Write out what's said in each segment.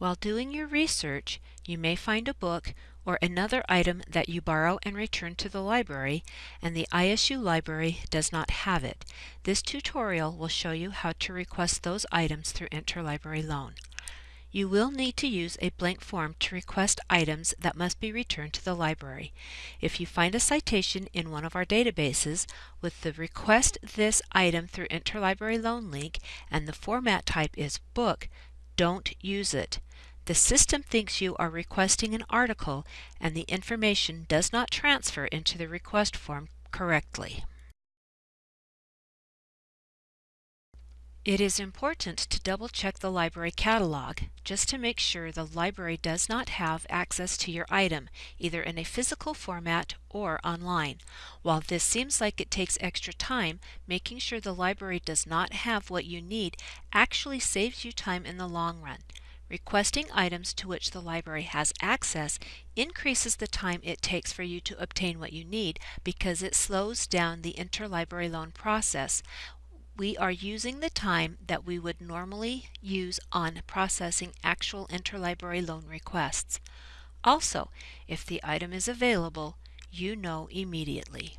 While doing your research, you may find a book or another item that you borrow and return to the library and the ISU library does not have it. This tutorial will show you how to request those items through Interlibrary Loan. You will need to use a blank form to request items that must be returned to the library. If you find a citation in one of our databases with the Request This Item through Interlibrary Loan link and the format type is Book, don't use it. The system thinks you are requesting an article and the information does not transfer into the request form correctly. It is important to double check the library catalog just to make sure the library does not have access to your item, either in a physical format or online. While this seems like it takes extra time, making sure the library does not have what you need actually saves you time in the long run. Requesting items to which the library has access increases the time it takes for you to obtain what you need because it slows down the interlibrary loan process we are using the time that we would normally use on processing actual interlibrary loan requests. Also, if the item is available, you know immediately.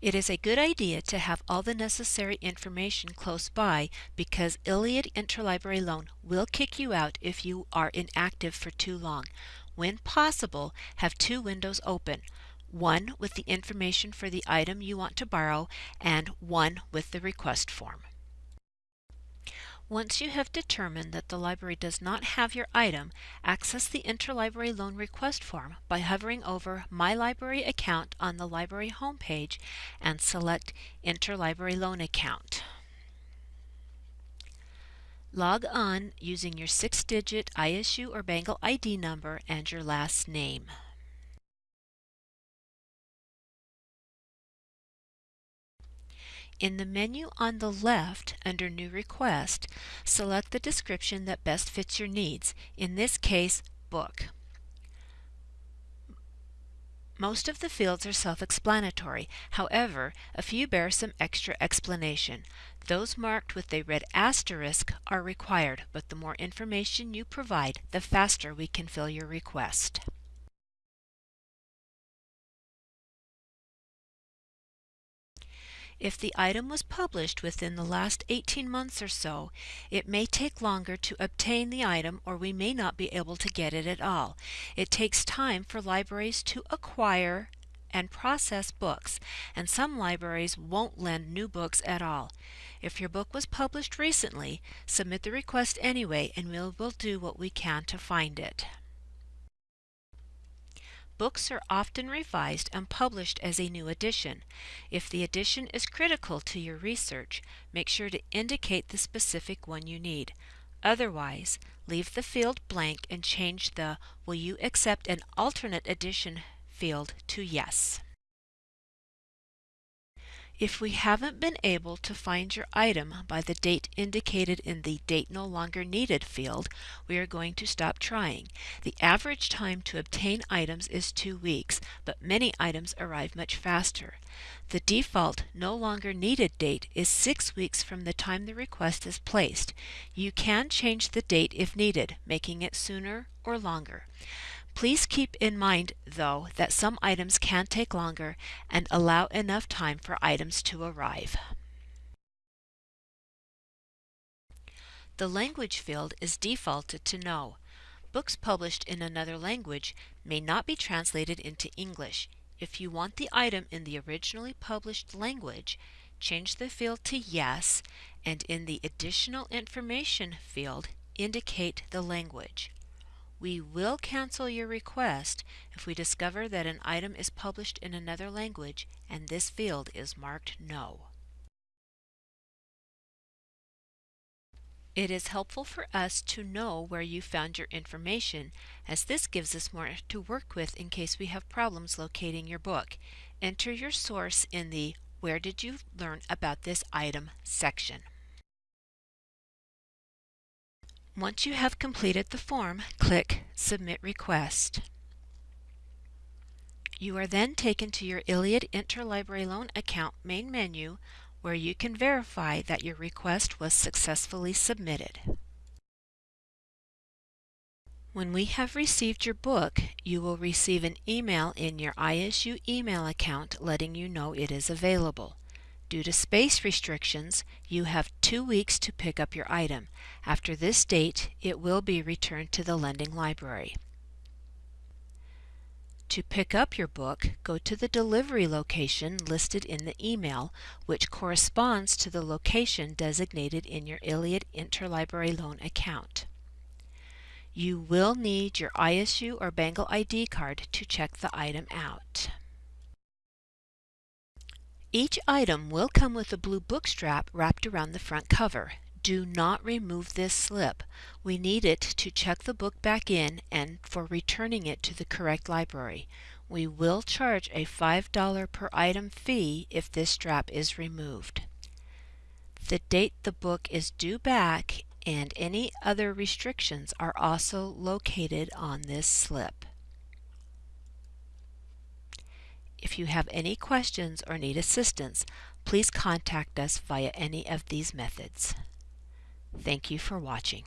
It is a good idea to have all the necessary information close by because ILLiad Interlibrary Loan will kick you out if you are inactive for too long. When possible, have two windows open, one with the information for the item you want to borrow, and one with the request form. Once you have determined that the library does not have your item, access the Interlibrary Loan Request form by hovering over My Library Account on the library homepage and select Interlibrary Loan Account. Log on using your six-digit ISU or Bengal ID number and your last name. In the menu on the left under New Request, select the description that best fits your needs, in this case, book. Most of the fields are self-explanatory. However, a few bear some extra explanation. Those marked with a red asterisk are required, but the more information you provide, the faster we can fill your request. If the item was published within the last 18 months or so, it may take longer to obtain the item or we may not be able to get it at all. It takes time for libraries to acquire and process books, and some libraries won't lend new books at all. If your book was published recently, submit the request anyway and we will do what we can to find it. Books are often revised and published as a new edition. If the edition is critical to your research, make sure to indicate the specific one you need. Otherwise, leave the field blank and change the Will you accept an alternate edition field to Yes. If we haven't been able to find your item by the date indicated in the Date No Longer Needed field, we are going to stop trying. The average time to obtain items is two weeks, but many items arrive much faster. The default No Longer Needed date is six weeks from the time the request is placed. You can change the date if needed, making it sooner or longer. Please keep in mind, though, that some items can take longer and allow enough time for items to arrive. The language field is defaulted to no. Books published in another language may not be translated into English. If you want the item in the originally published language, change the field to yes and in the additional information field indicate the language. We will cancel your request if we discover that an item is published in another language and this field is marked No. It is helpful for us to know where you found your information as this gives us more to work with in case we have problems locating your book. Enter your source in the Where did you learn about this item section. Once you have completed the form, click Submit Request. You are then taken to your ILLiad Interlibrary Loan account main menu where you can verify that your request was successfully submitted. When we have received your book, you will receive an email in your ISU email account letting you know it is available. Due to space restrictions, you have two weeks to pick up your item. After this date, it will be returned to the lending library. To pick up your book, go to the delivery location listed in the email, which corresponds to the location designated in your ILLiad Interlibrary Loan account. You will need your ISU or Bengal ID card to check the item out. Each item will come with a blue book strap wrapped around the front cover. Do not remove this slip. We need it to check the book back in and for returning it to the correct library. We will charge a $5 per item fee if this strap is removed. The date the book is due back and any other restrictions are also located on this slip. If you have any questions or need assistance, please contact us via any of these methods. Thank you for watching.